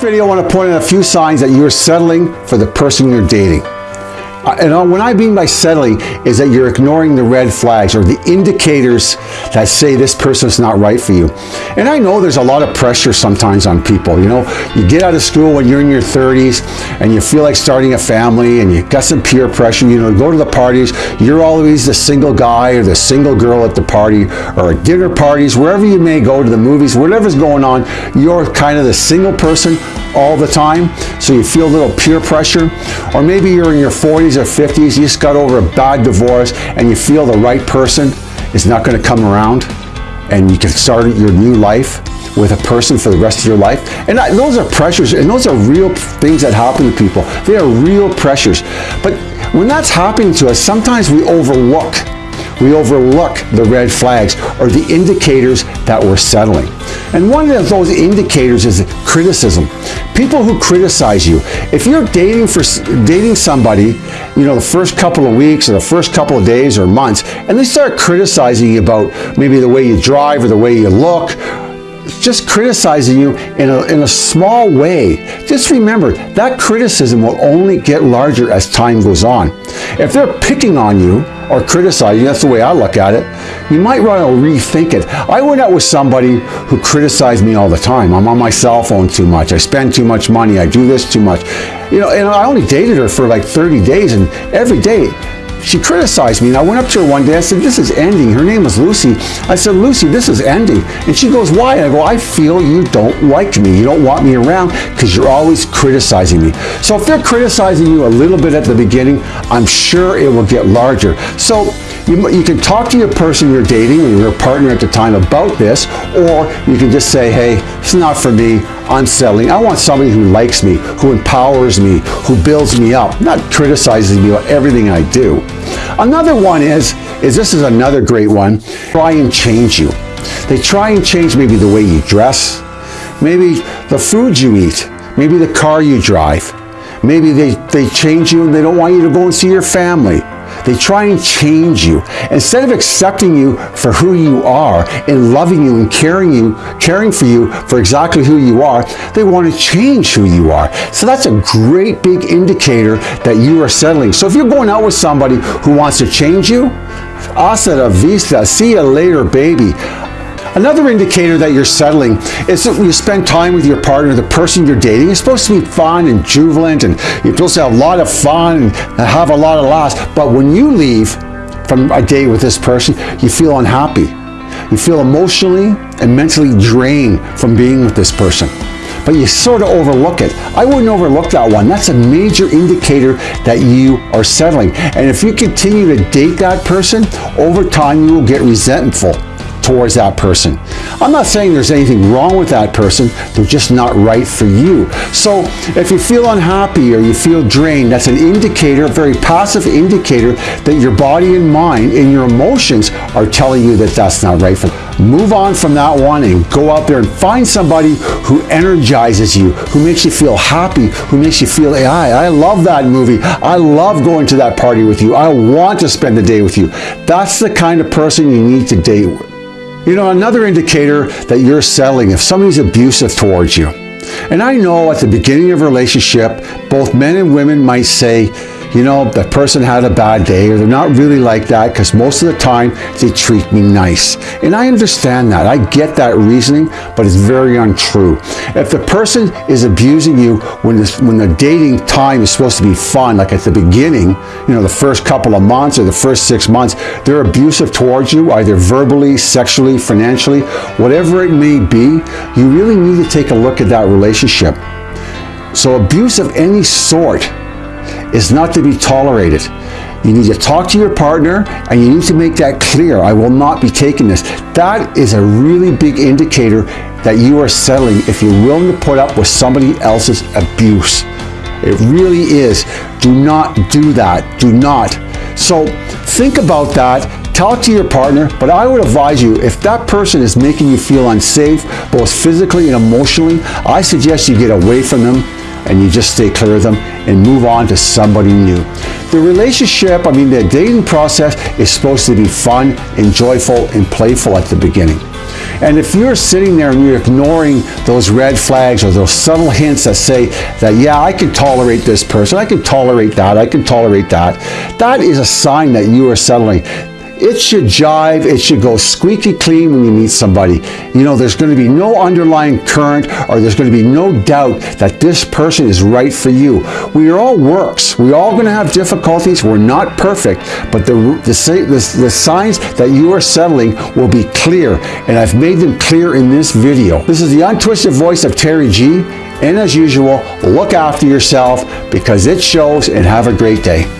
video, I want to point out a few signs that you're settling for the person you're dating. Uh, and uh, what I mean by settling is that you're ignoring the red flags or the indicators that say this person's not right for you. And I know there's a lot of pressure sometimes on people. You know, you get out of school when you're in your 30s and you feel like starting a family and you got some peer pressure. You know, go to the parties. You're always the single guy or the single girl at the party or at dinner parties, wherever you may go to the movies, whatever's going on, you're kind of the single person all the time. So you feel a little peer pressure. Or maybe you're in your 40s 40s or 50s, you just got over a bad divorce and you feel the right person is not going to come around and you can start your new life with a person for the rest of your life. And those are pressures and those are real things that happen to people. They are real pressures. But when that's happening to us, sometimes we overlook we overlook the red flags or the indicators that we're settling. And one of those indicators is criticism. People who criticize you. If you're dating for dating somebody, you know, the first couple of weeks or the first couple of days or months, and they start criticizing you about maybe the way you drive or the way you look, just criticizing you in a, in a small way, just remember that criticism will only get larger as time goes on. If they're picking on you, or criticizing, that's the way I look at it, you might want to rethink it. I went out with somebody who criticized me all the time. I'm on my cell phone too much. I spend too much money. I do this too much. You know, and I only dated her for like 30 days and every day she criticized me. And I went up to her one day. I said, this is ending. Her name was Lucy. I said, Lucy, this is ending. And she goes, why? And I go, I feel you don't like me. You don't want me around because you're always criticizing me. So if they're criticizing you a little bit at the beginning, I'm sure it will get larger. So you, you can talk to your person you're dating or your partner at the time about this, or you can just say, hey, it's not for me. I'm settling. I want somebody who likes me, who empowers me, who builds me up, not criticizes me about everything I do. Another one is, is this is another great one, try and change you. They try and change maybe the way you dress, maybe the food you eat, maybe the car you drive. Maybe they, they change you and they don't want you to go and see your family. They try and change you. Instead of accepting you for who you are and loving you and caring you, caring for you for exactly who you are, they want to change who you are. So that's a great big indicator that you are settling. So if you're going out with somebody who wants to change you, hasta la vista, see you later, baby. Another indicator that you're settling is that you spend time with your partner, the person you're dating. It's supposed to be fun and jubilant and you're supposed to have a lot of fun and have a lot of laughs. But when you leave from a date with this person, you feel unhappy. You feel emotionally and mentally drained from being with this person but you sort of overlook it. I wouldn't overlook that one. That's a major indicator that you are settling. And if you continue to date that person, over time you will get resentful towards that person. I'm not saying there's anything wrong with that person, they're just not right for you. So if you feel unhappy or you feel drained, that's an indicator, a very passive indicator that your body and mind and your emotions are telling you that that's not right for you. Move on from that one and go out there and find somebody who energizes you, who makes you feel happy, who makes you feel, hey, I, I love that movie. I love going to that party with you. I want to spend the day with you. That's the kind of person you need to date with. You know, another indicator that you're selling if somebody's abusive towards you. And I know at the beginning of a relationship, both men and women might say, you know, that person had a bad day or they're not really like that because most of the time they treat me nice. And I understand that. I get that reasoning, but it's very untrue. If the person is abusing you when, this, when the dating time is supposed to be fun, like at the beginning, you know, the first couple of months or the first six months, they're abusive towards you, either verbally, sexually, financially, whatever it may be, you really need to take a look at that relationship. So abuse of any sort is not to be tolerated. You need to talk to your partner and you need to make that clear. I will not be taking this. That is a really big indicator that you are settling if you're willing to put up with somebody else's abuse. It really is. Do not do that. Do not. So think about that. Talk to your partner, but I would advise you, if that person is making you feel unsafe, both physically and emotionally, I suggest you get away from them and you just stay clear of them and move on to somebody new. The relationship, I mean, the dating process is supposed to be fun and joyful and playful at the beginning. And if you're sitting there and you're ignoring those red flags or those subtle hints that say that, yeah, I can tolerate this person, I can tolerate that, I can tolerate that, that is a sign that you are settling it should jive, it should go squeaky clean when you meet somebody. You know, there's going to be no underlying current or there's going to be no doubt that this person is right for you. We are all works. We're all going to have difficulties. We're not perfect, but the, the, the, the signs that you are settling will be clear, and I've made them clear in this video. This is the untwisted voice of Terry G, and as usual, look after yourself because it shows and have a great day.